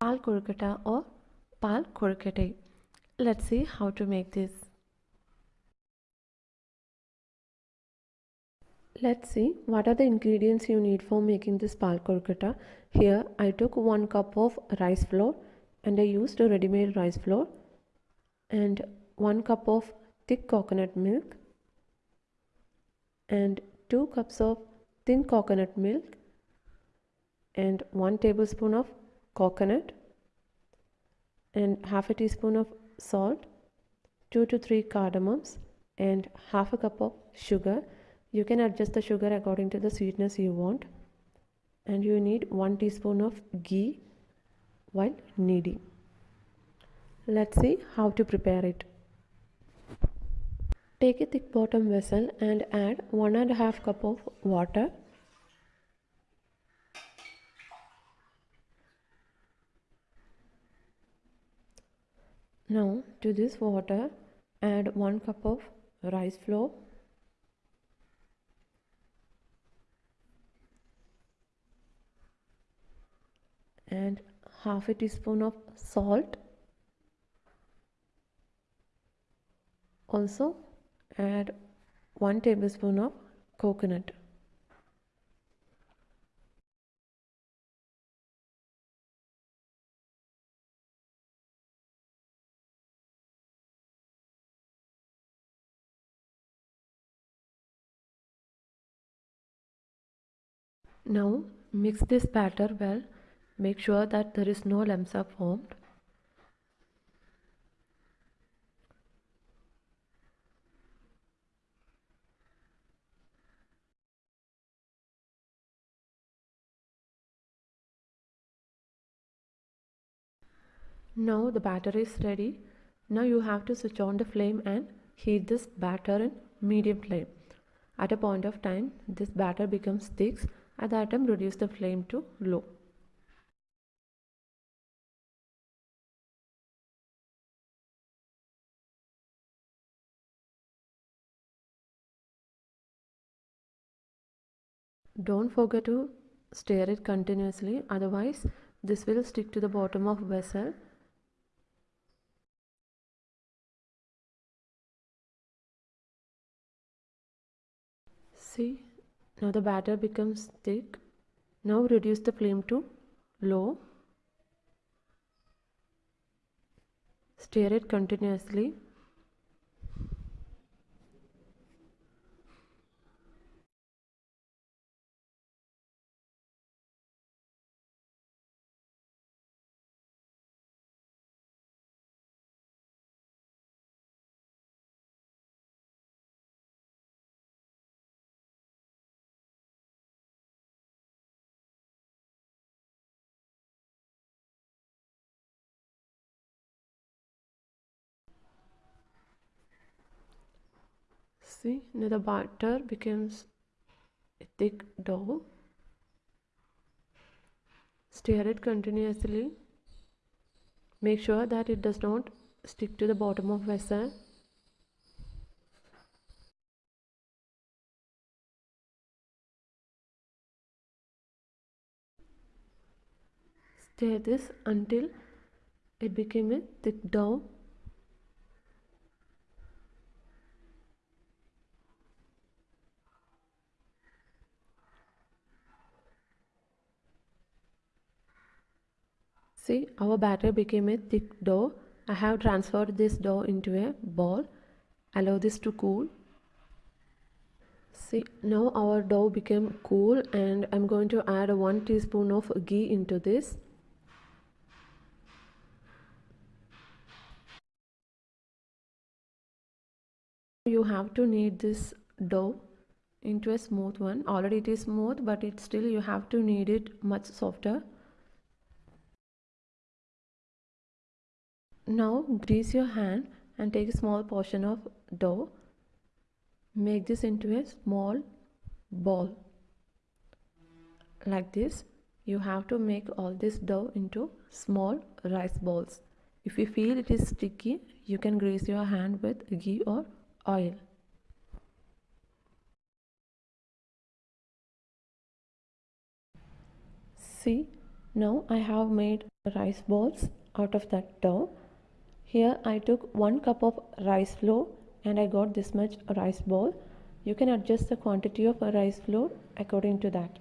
pal kurkata or pal kurkate. Let's see how to make this. Let's see what are the ingredients you need for making this pal kurkata. Here I took 1 cup of rice flour and I used a ready-made rice flour and 1 cup of thick coconut milk and 2 cups of thin coconut milk and 1 tablespoon of coconut and half a teaspoon of salt 2 to 3 cardamoms and half a cup of sugar. You can adjust the sugar according to the sweetness you want. And you need 1 teaspoon of ghee while kneading. Let's see how to prepare it. Take a thick bottom vessel and add one and a half cup of water Now to this water. Add 1 cup of rice flour. And half a teaspoon of salt. Also add 1 tablespoon of coconut Now mix this batter well. Make sure that there is no lumps are formed. Now the batter is ready. Now you have to switch on the flame and heat this batter in medium flame. At a point of time, this batter becomes thick at that time reduce the flame to low. Don't forget to stir it continuously. Otherwise this will stick to the bottom of vessel. See now the batter becomes thick. Now reduce the flame to low. Stir it continuously. See now the batter becomes a thick dough. Stir it continuously. Make sure that it does not stick to the bottom of vessel. Stir this until it became a thick dough See our batter became a thick dough. I have transferred this dough into a bowl. Allow this to cool. See now our dough became cool and I'm going to add 1 teaspoon of ghee into this. You have to knead this dough into a smooth one. Already it is smooth but it still you have to knead it much softer. Now grease your hand and take a small portion of dough. Make this into a small ball. Like this, you have to make all this dough into small rice balls. If you feel it is sticky, you can grease your hand with ghee or oil. See, Now I have made rice balls out of that dough. Here I took 1 cup of rice flour and I got this much rice ball. You can adjust the quantity of rice flour according to that.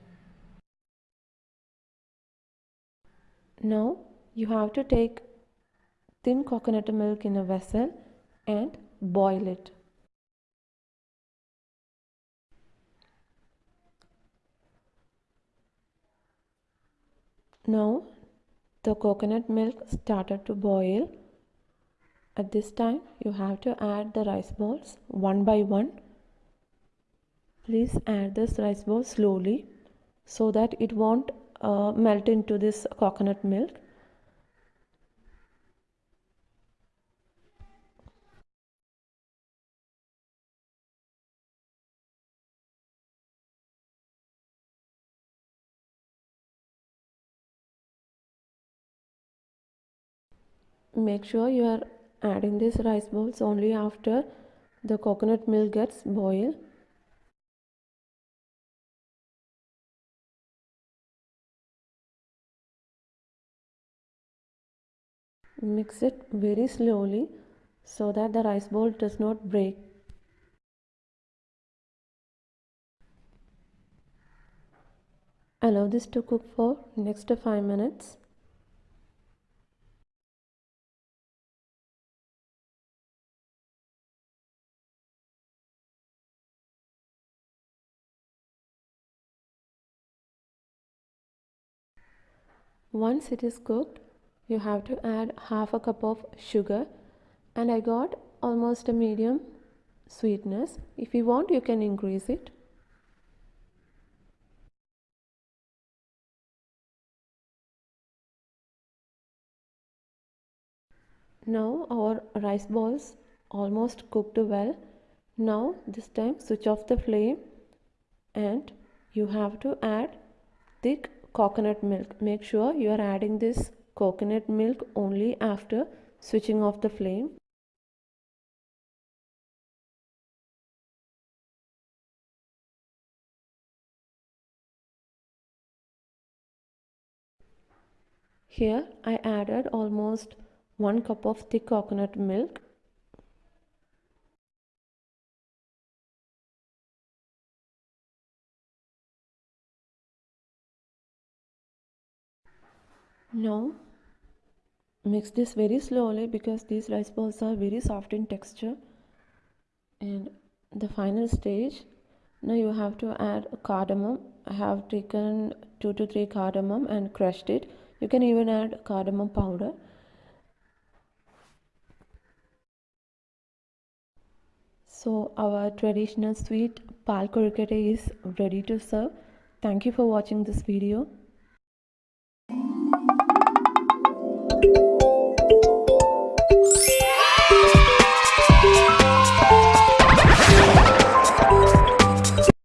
Now you have to take thin coconut milk in a vessel and boil it. Now the coconut milk started to boil. At this time you have to add the rice balls one by one. Please add this rice ball slowly so that it won't uh, melt into this coconut milk. make sure you are adding these rice balls only after the coconut milk gets boiled. Mix it very slowly so that the rice ball does not break. Allow this to cook for next 5 minutes Once it is cooked, you have to add half a cup of sugar and I got almost a medium sweetness. If you want, you can increase it. Now our rice balls almost cooked well. Now this time switch off the flame and you have to add thick coconut milk. Make sure you are adding this coconut milk only after switching off the flame. Here I added almost 1 cup of thick coconut milk Now mix this very slowly because these rice balls are very soft in texture. And the final stage now you have to add cardamom. I have taken 2 to 3 cardamom and crushed it. You can even add cardamom powder. So our traditional sweet pal is ready to serve. Thank you for watching this video